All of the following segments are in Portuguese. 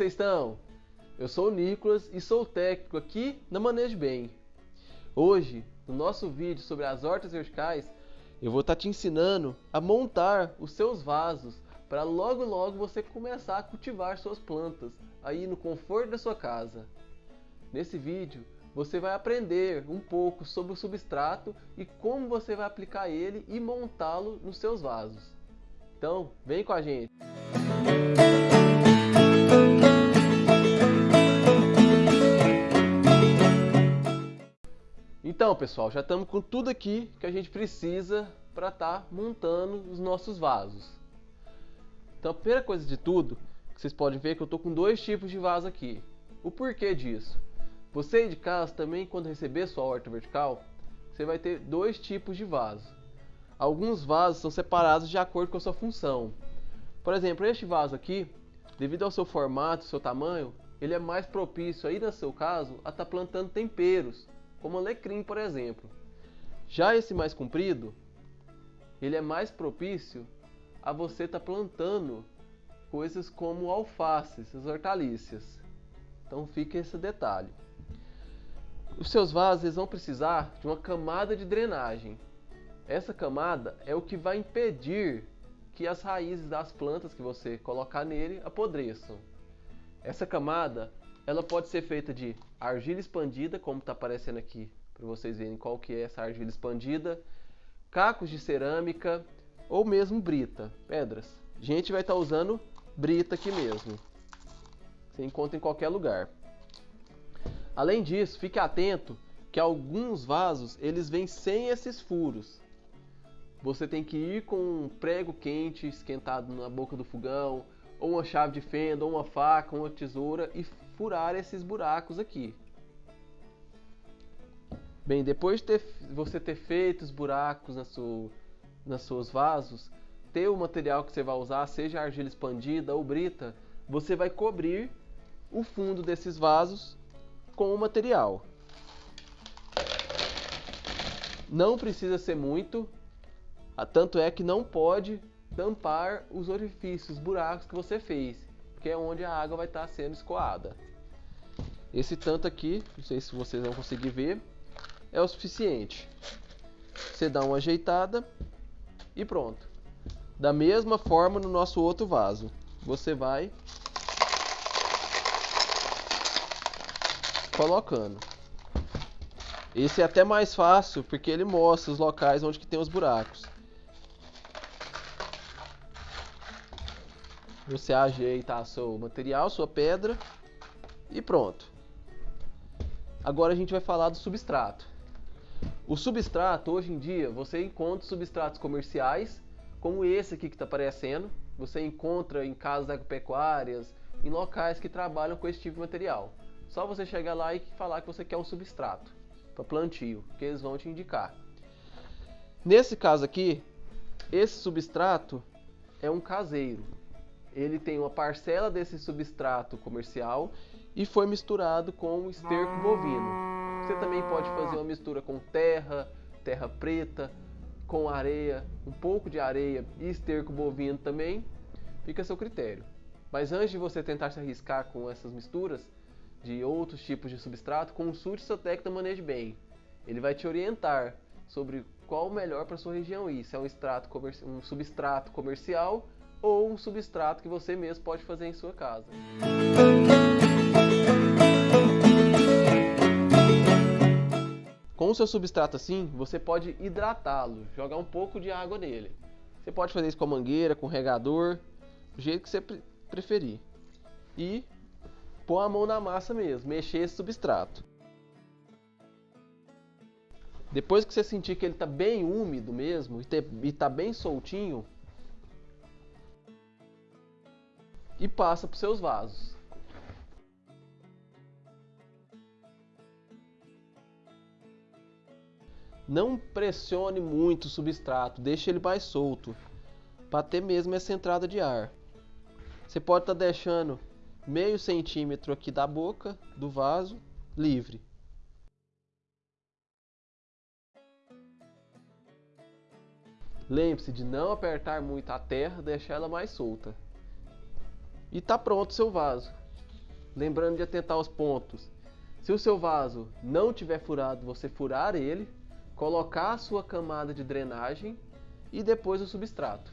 vocês estão? Eu sou o Nicolas e sou técnico aqui na Manejo Bem. Hoje, no nosso vídeo sobre as hortas verticais, eu vou estar tá te ensinando a montar os seus vasos para logo logo você começar a cultivar suas plantas aí no conforto da sua casa. Nesse vídeo, você vai aprender um pouco sobre o substrato e como você vai aplicar ele e montá-lo nos seus vasos. Então, vem com a gente! Então, pessoal, já estamos com tudo aqui que a gente precisa para estar tá montando os nossos vasos. Então, a primeira coisa de tudo, vocês podem ver que eu estou com dois tipos de vaso aqui. O porquê disso? Você de casa também, quando receber sua horta vertical, você vai ter dois tipos de vaso. Alguns vasos são separados de acordo com a sua função. Por exemplo, este vaso aqui, devido ao seu formato, seu tamanho, ele é mais propício aí no seu caso a estar tá plantando temperos, como alecrim, por exemplo. Já esse mais comprido, ele é mais propício a você estar tá plantando coisas como alfaces, as hortaliças. Então fica esse detalhe. Os seus vasos vão precisar de uma camada de drenagem. Essa camada é o que vai impedir que as raízes das plantas que você colocar nele apodreçam. Essa camada ela pode ser feita de argila expandida, como está aparecendo aqui, para vocês verem qual que é essa argila expandida, cacos de cerâmica ou mesmo brita, pedras. A gente vai estar tá usando brita aqui mesmo. Você encontra em qualquer lugar. Além disso, fique atento que alguns vasos eles vêm sem esses furos. Você tem que ir com um prego quente esquentado na boca do fogão, ou uma chave de fenda, ou uma faca, ou uma tesoura e furar esses buracos aqui. Bem, depois de ter, você ter feito os buracos na sua, nas seus vasos, ter o material que você vai usar, seja argila expandida ou brita, você vai cobrir o fundo desses vasos com o material. Não precisa ser muito, tanto é que não pode tampar os orifícios, os buracos que você fez, que é onde a água vai estar sendo escoada. Esse tanto aqui, não sei se vocês vão conseguir ver, é o suficiente. Você dá uma ajeitada e pronto. Da mesma forma no nosso outro vaso. Você vai colocando. Esse é até mais fácil porque ele mostra os locais onde que tem os buracos. Você ajeita seu material, sua pedra e pronto. Agora a gente vai falar do substrato. O substrato, hoje em dia, você encontra substratos comerciais, como esse aqui que está aparecendo. Você encontra em casas agropecuárias, em locais que trabalham com esse tipo de material. Só você chegar lá e falar que você quer um substrato para plantio, que eles vão te indicar. Nesse caso aqui, esse substrato é um caseiro. Ele tem uma parcela desse substrato comercial e foi misturado com esterco bovino. Você também pode fazer uma mistura com terra, terra preta, com areia, um pouco de areia e esterco bovino também. Fica a seu critério. Mas antes de você tentar se arriscar com essas misturas, de outros tipos de substrato, consulte seu técnico da Bem. Ele vai te orientar sobre qual o melhor para sua região ir, se é um, extrato um substrato comercial ou um substrato que você mesmo pode fazer em sua casa. Com o seu substrato assim, você pode hidratá-lo, jogar um pouco de água nele. Você pode fazer isso com a mangueira, com o regador, do jeito que você preferir. E pôr a mão na massa mesmo, mexer esse substrato. Depois que você sentir que ele está bem úmido mesmo e está bem soltinho, e passa para os seus vasos. Não pressione muito o substrato, deixe ele mais solto, para ter mesmo essa entrada de ar. Você pode estar tá deixando meio centímetro aqui da boca do vaso livre. Lembre-se de não apertar muito a terra, deixar ela mais solta. E tá pronto o seu vaso. lembrando de atentar aos pontos. Se o seu vaso não tiver furado, você furar ele, colocar a sua camada de drenagem e depois o substrato.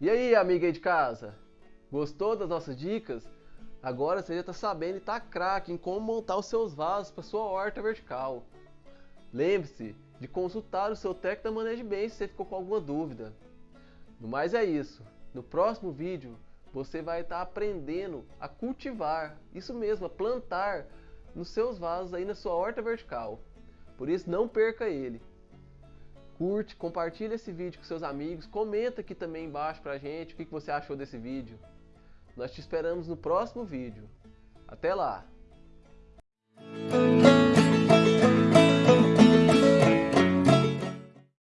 E aí, amiga aí de casa? Gostou das nossas dicas? Agora você já está sabendo e está craque em como montar os seus vasos para sua horta vertical. Lembre-se de consultar o seu técnico da Manejo Bem se você ficou com alguma dúvida. No mais é isso. No próximo vídeo você vai estar aprendendo a cultivar, isso mesmo, a plantar nos seus vasos aí na sua horta vertical. Por isso não perca ele. Curte, compartilha esse vídeo com seus amigos, comenta aqui também embaixo pra gente o que você achou desse vídeo. Nós te esperamos no próximo vídeo. Até lá!